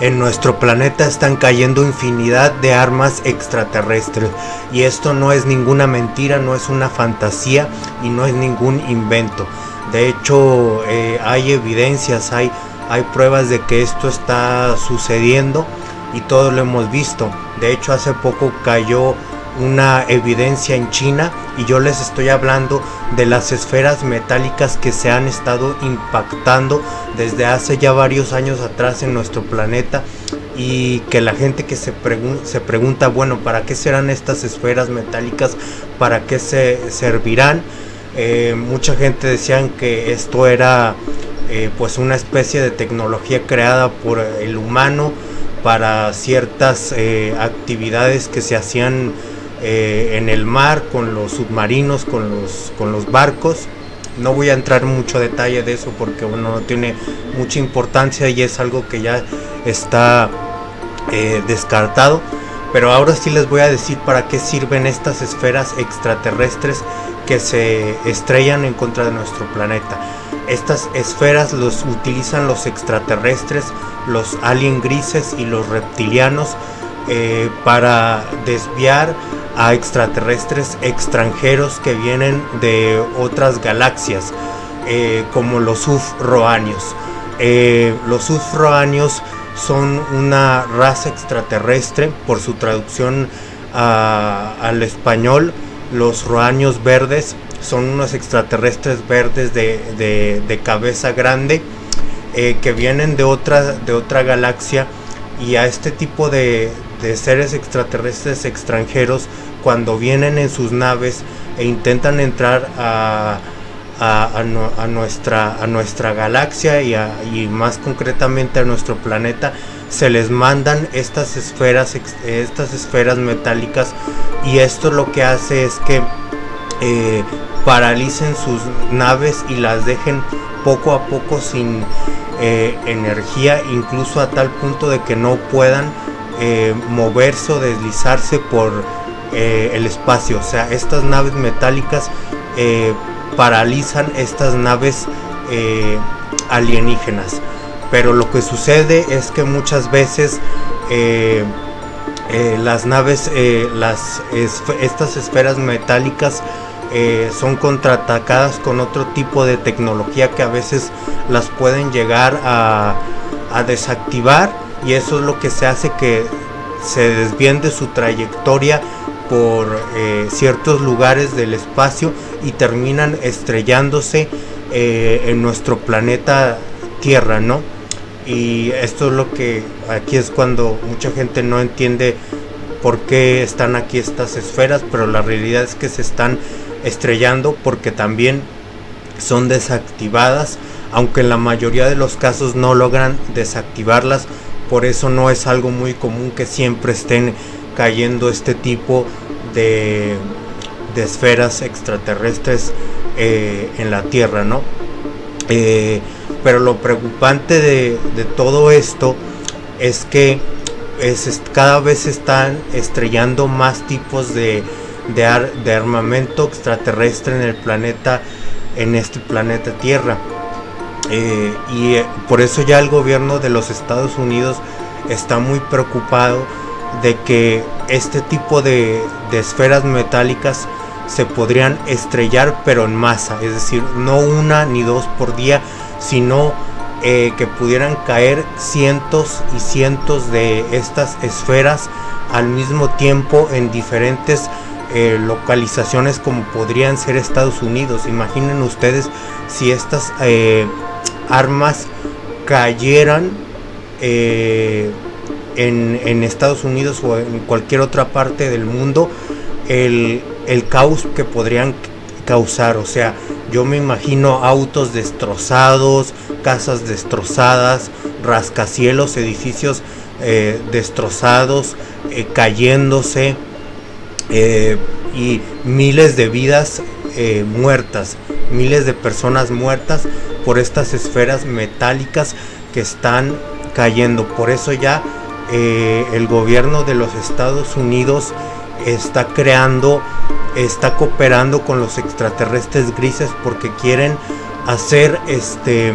en nuestro planeta están cayendo infinidad de armas extraterrestres y esto no es ninguna mentira, no es una fantasía y no es ningún invento. De hecho, eh, hay evidencias, hay, hay pruebas de que esto está sucediendo y todos lo hemos visto. De hecho, hace poco cayó una evidencia en China y yo les estoy hablando de las esferas metálicas que se han estado impactando desde hace ya varios años atrás en nuestro planeta y que la gente que se, se pregunta, bueno, ¿para qué serán estas esferas metálicas? ¿Para qué se servirán? Eh, mucha gente decían que esto era eh, pues una especie de tecnología creada por el humano para ciertas eh, actividades que se hacían eh, en el mar, con los submarinos, con los, con los barcos. No voy a entrar en mucho detalle de eso porque bueno, no tiene mucha importancia y es algo que ya está eh, descartado. Pero ahora sí les voy a decir para qué sirven estas esferas extraterrestres que se estrellan en contra de nuestro planeta. Estas esferas los utilizan los extraterrestres, los alien grises y los reptilianos eh, para desviar a extraterrestres extranjeros que vienen de otras galaxias, eh, como los ufroanios. Eh, los ufroanios son una raza extraterrestre, por su traducción al español, los roanios verdes son unos extraterrestres verdes de, cabeza grande eh, que vienen de otra, de otra galaxia y a este tipo de, de seres extraterrestres extranjeros cuando vienen en sus naves e intentan entrar a, a, nuestra, a nuestra galaxia y, y, más concretamente a nuestro planeta se les mandan estas esferas estas esferas metálicas y esto lo que hace es que eh, paralicen sus naves y las dejen poco a poco sin eh, energía incluso a tal punto de que no puedan eh, moverse o deslizarse por eh, el espacio. O sea, estas naves metálicas eh, paralizan estas naves alienígenas. Pero lo que sucede es que muchas veces las naves, las, estas esferas metálicas son contraatacadas con otro tipo de tecnología que a veces las pueden llegar a desactivar y eso es lo que se hace que se desvíen de su trayectoria por eh, ciertos lugares del espacio y terminan estrellándose eh, en nuestro planeta Tierra, ¿no? Y esto es lo que aquí es cuando mucha gente no entiende por qué están aquí estas esferas, pero la realidad es que se están estrellando porque también son desactivadas, aunque en la mayoría de los casos no logran desactivarlas por eso no es algo muy común que siempre estén cayendo este tipo de, esferas extraterrestres eh, en la Tierra, ¿no? Eh, pero lo preocupante de, todo esto es que es, cada vez están estrellando más tipos de, de armamento extraterrestre en el planeta, en este planeta Tierra. Eh, y eh, por eso ya el gobierno de los Estados Unidos está muy preocupado de que este tipo de, esferas metálicas se podrían estrellar pero en masa, es decir, no una ni dos por día, sino eh, que pudieran caer cientos y cientos de estas esferas al mismo tiempo en diferentes localizaciones como podrían ser Estados Unidos. Imaginen ustedes si estas armas cayeran eh, en, Estados Unidos o en cualquier otra parte del mundo, el, caos que podrían causar. O sea, yo me imagino autos destrozados, casas destrozadas, rascacielos, edificios eh, destrozados, eh, cayéndose y miles de vidas muertas, miles de personas muertas por estas esferas metálicas que están cayendo. Por eso ya eh, el gobierno de los Estados Unidos está creando, está cooperando con los extraterrestres grises porque quieren hacer este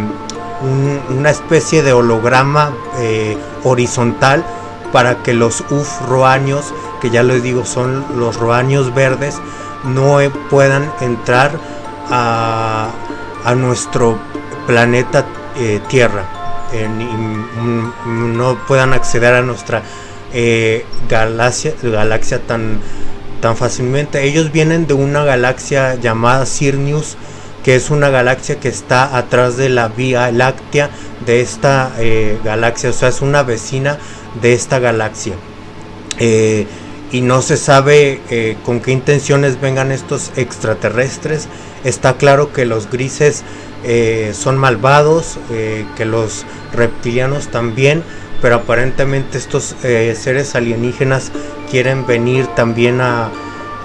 una especie de holograma eh, horizontal para que los UF roaños, que ya les digo son los roaños verdes, no puedan entrar a, nuestro planeta eh, Tierra, no puedan acceder a nuestra eh, galaxia, galaxia tan, tan fácilmente. Ellos vienen de una galaxia llamada Sirius, que es una galaxia que está atrás de la Vía Láctea de esta eh, galaxia, o sea, es una vecina de esta galaxia. Y no se sabe con qué intenciones vengan estos extraterrestres. Está claro que los grises son malvados, que los reptilianos también, pero aparentemente estos seres alienígenas quieren venir también a,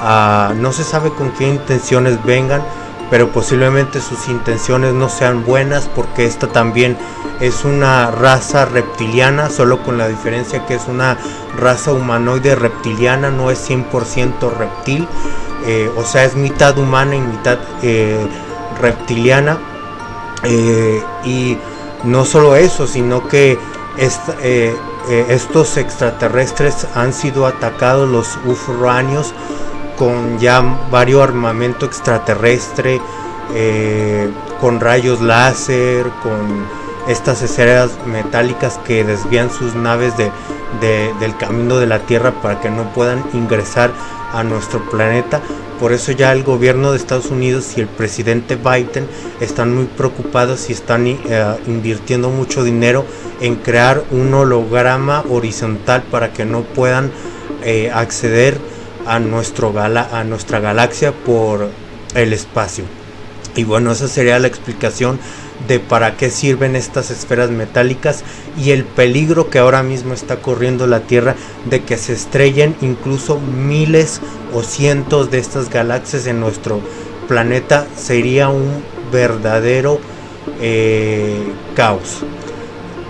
a, no se sabe con qué intenciones vengan, pero posiblemente sus intenciones no sean buenas porque esta también es una raza reptiliana, solo con la diferencia que es una raza humanoide reptiliana, no es 100% reptil, eh, o sea, es mitad humana y mitad eh, reptiliana. Eh, y no solo eso, sino que estos extraterrestres han sido atacados, los ufranios, con ya varios armamento extraterrestre, eh, con rayos láser, con estas esferas metálicas que desvían sus naves de, del camino de la Tierra para que no puedan ingresar a nuestro planeta. Por eso ya el gobierno de Estados Unidos y el presidente Biden están muy preocupados y están eh, invirtiendo mucho dinero en crear un holograma horizontal para que no puedan eh, acceder a, nuestro gala, a nuestra galaxia por el espacio. Y bueno, esa sería la explicación de para qué sirven estas esferas metálicas y el peligro que ahora mismo está corriendo la Tierra de que se estrellen incluso miles o cientos de estas galaxias en nuestro planeta sería un verdadero eh, caos.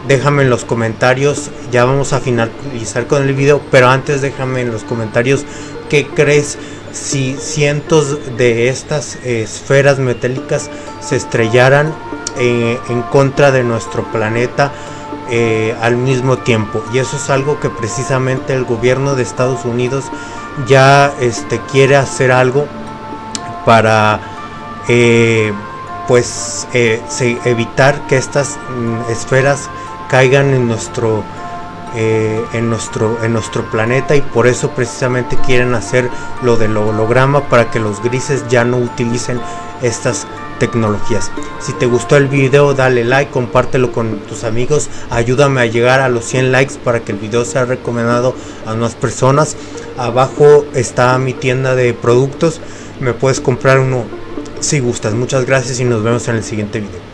Déjame en los comentarios ya vamos a finalizar con el video pero antes déjame en los comentarios ¿Qué crees si cientos de estas esferas metálicas se estrellaran eh, en contra de nuestro planeta eh, al mismo tiempo? Y eso es algo que precisamente el gobierno de Estados Unidos ya este, quiere hacer algo para eh, pues evitar que estas mm, esferas caigan en nuestro en, nuestro, en nuestro planeta y por eso precisamente quieren hacer lo del holograma para que los grises ya no utilicen estas tecnologías. Si te gustó el video dale like, compártelo con tus amigos, ayúdame a llegar a los 100 likes para que el video sea recomendado a más personas. Abajo está mi tienda de productos, me puedes comprar uno si gustas. Muchas gracias y nos vemos en el siguiente video.